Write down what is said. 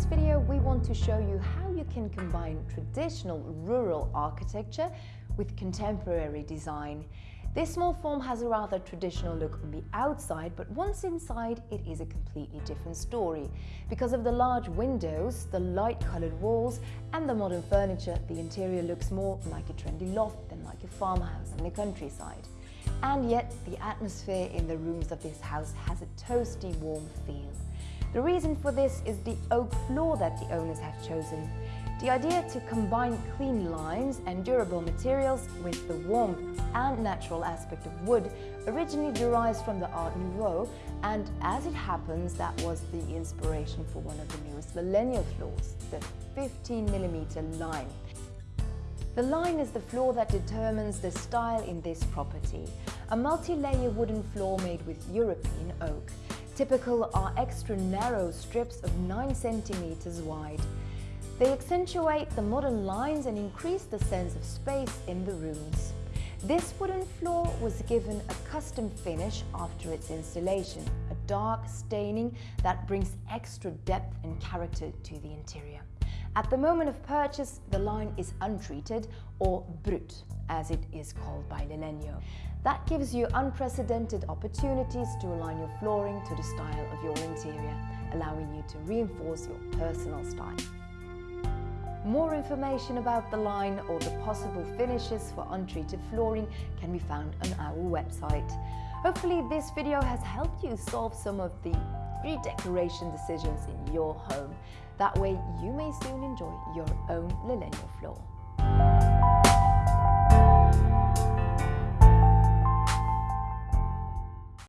this video, we want to show you how you can combine traditional rural architecture with contemporary design. This small form has a rather traditional look on the outside, but once inside, it is a completely different story. Because of the large windows, the light-colored walls, and the modern furniture, the interior looks more like a trendy loft than like a farmhouse in the countryside. And yet, the atmosphere in the rooms of this house has a toasty, warm feel. The reason for this is the oak floor that the owners have chosen. The idea to combine clean lines and durable materials with the warmth and natural aspect of wood originally derives from the Art Nouveau and as it happens that was the inspiration for one of the newest Lalegno floors, the 15mm line. The line is the floor that determines the style in this property, a multi-layer wooden floor made with European oak. Typical are extra narrow strips of 9 centimeters wide. They accentuate the modern lines and increase the sense of space in the rooms. This wooden floor was given a custom finish after its installation, a dark staining that brings extra depth and character to the interior. At the moment of purchase, the line is untreated or brut, as it is called by Lalegno. That gives you unprecedented opportunities to align your flooring to the style of your interior, allowing you to reinforce your personal style. More information about the line or the possible finishes for untreated flooring can be found on our website. Hopefully this video has helped you solve some of the redecoration decisions in your home. That way you may soon enjoy your own Lalegno floor.